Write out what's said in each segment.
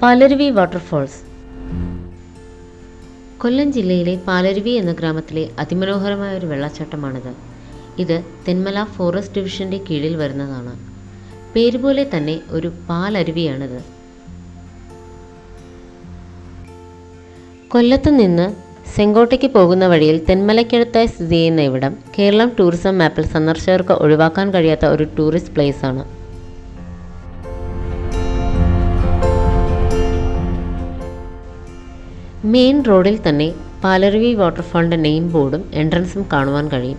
Palaruvi waterfalls. കൊല്ലം ജില്ലയിലെ പാലരുവി എന്ന ഗ്രാമത്തിലെ അതിമനോഹരമായ ഒരു വെള്ളച്ചാട്ടമാണിത്. ഇത് തെന്മല ഫോറസ്റ്റ് ഡിവിഷന്റെ കീഴിൽ വരുന്നതാണ്. പേരുപോലെ തന്നെ ഒരു പാലരുവിയാണിത്. കൊല്ലത്ത് നിന്ന് സെങ്കോട്ടയ്ക്ക് പോകുന്ന വഴിയിൽ തെന്മലയ്ക്കടുത്തായി സ്ഥിതി ചെയ്യുന്ന ഇവിടം കേരളം ടൂറിസം മാപ്പിൽ സന്ദർശകർക്ക് ഒഴിവാക്കാൻ കഴിയാത്ത ഒരു ടൂറിസ്റ്റ് പ്ലേസ് മെയിൻ റോഡിൽ തന്നെ പാലരുവി വാട്ടർഫാളിന്റെ നെയിം ബോർഡും എൻട്രൻസും കാണുവാൻ കഴിയും.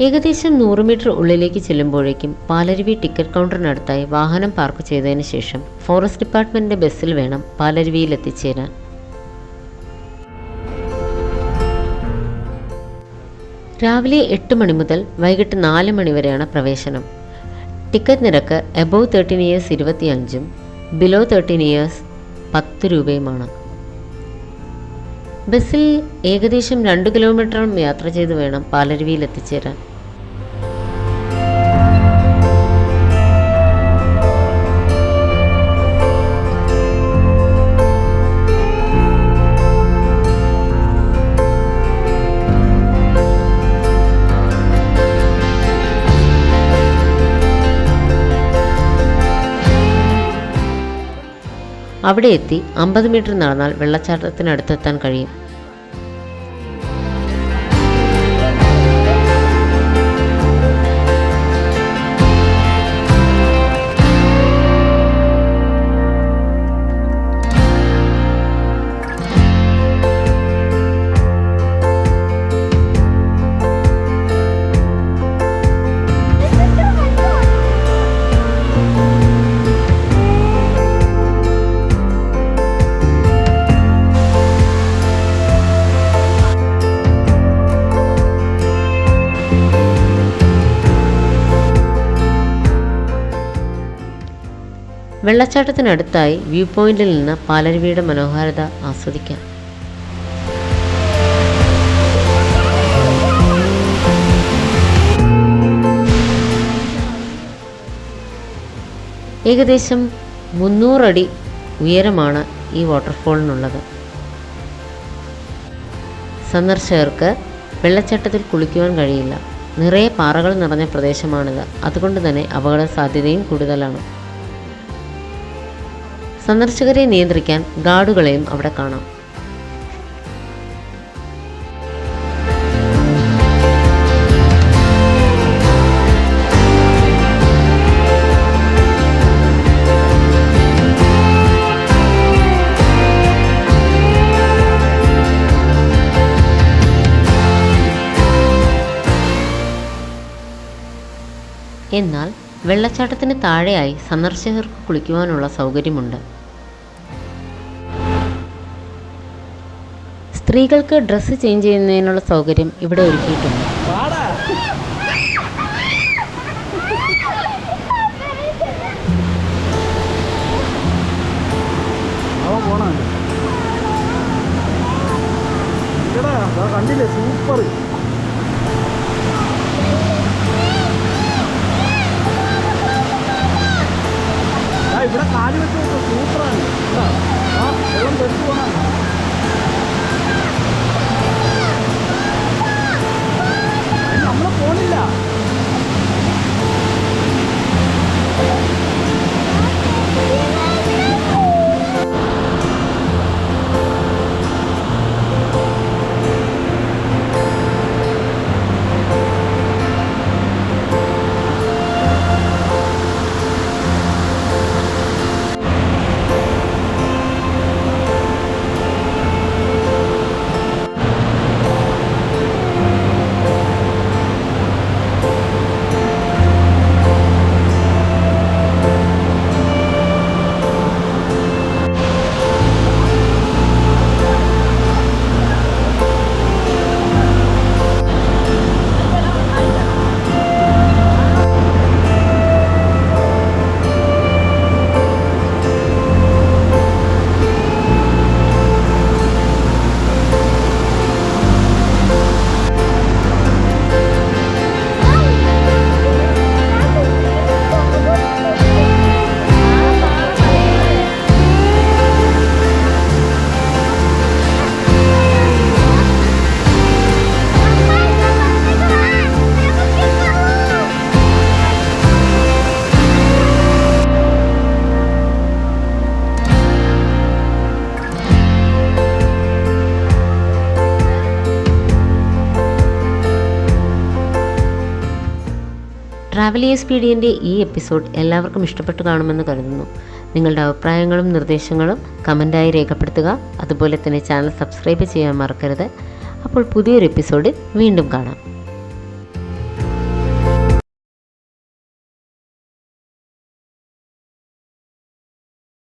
ഏകദേശം നൂറ് മീറ്റർ ഉള്ളിലേക്ക് ചെല്ലുമ്പോഴേക്കും പാലരുവി ടിക്കറ്റ് കൗണ്ടറിനടുത്തായി വാഹനം പാർക്ക് ചെയ്തതിന് ശേഷം ഫോറസ്റ്റ് ഡിപ്പാർട്ട്മെന്റിന്റെ ബസ്സിൽ വേണം പാലരുവിയിൽ എത്തിച്ചേരാൻ. രാവിലെ എട്ട് മണി മുതൽ വൈകിട്ട് നാല് മണി വരെയാണ് പ്രവേശനം. ടിക്കറ്റ് നിരക്ക് എബോവ് തേർട്ടീൻ ഇയേഴ്സ് ഇരുപത്തിയഞ്ചും ബിലോ തേർട്ടീൻ ഇയേഴ്സ് പത്ത് രൂപയുമാണ്. ബസ്സിൽ ഏകദേശം രണ്ട് കിലോമീറ്ററും യാത്ര ചെയ്ത് വേണം പാലരുവിയിൽ എത്തിച്ചേരാൻ. അവിടെ എത്തി അമ്പത് മീറ്റർ നടന്നാൽ വെള്ളച്ചാട്ടത്തിനടുത്തെത്താൻ കഴിയും. വെള്ളച്ചാട്ടത്തിനടുത്തായി വ്യൂ പോയിന്റിൽ നിന്ന് പാലരുവിയുടെ മനോഹാരിത ആസ്വദിക്കാം. ഏകദേശം മുന്നൂറടി ഉയരമാണ് ഈ വാട്ടർഫോളിനുള്ളത്. സന്ദർശകർക്ക് വെള്ളച്ചാട്ടത്തിൽ കുളിക്കുവാൻ കഴിയില്ല. നിറയെ പാറകൾ നിറഞ്ഞ പ്രദേശമാണിത്. അതുകൊണ്ട് തന്നെ അപകട സാധ്യതയും കൂടുതലാണ്. സന്ദർശകരെ നിയന്ത്രിക്കാൻ ഗാർഡുകളെയും അവിടെ കാണാം. എന്നാൽ വെള്ളച്ചാട്ടത്തിന് താഴെയായി സന്ദർശകർക്ക് കുളിക്കുവാനുള്ള സൗകര്യമുണ്ട്. സ്ത്രീകൾക്ക് ഡ്രസ്സ് ചേഞ്ച് ചെയ്യുന്നതിനുള്ള സൗകര്യം ഇവിടെ ഒരുക്കിയിട്ടുണ്ട്. കണ്ടില്ലേ? സൂപ്പർ. ഇവിടെ കാൽ വെച്ച് സൂപ്പറാണ്. ആ വെള്ളം തെറ്റു പോണ ട്രാവലിയേഴ്സ് പീഡിയന്റെ ഈ എപ്പിസോഡ് എല്ലാവർക്കും ഇഷ്ടപ്പെട്ടു കാണുമെന്ന് കരുതുന്നു. നിങ്ങളുടെ അഭിപ്രായങ്ങളും നിർദ്ദേശങ്ങളും കമന്റായി രേഖപ്പെടുത്തുക. അതുപോലെ തന്നെ ചാനൽ സബ്സ്ക്രൈബ് ചെയ്യാൻ മറക്കരുത്. അപ്പോൾ പുതിയൊരു എപ്പിസോഡിൽ വീണ്ടും കാണാം.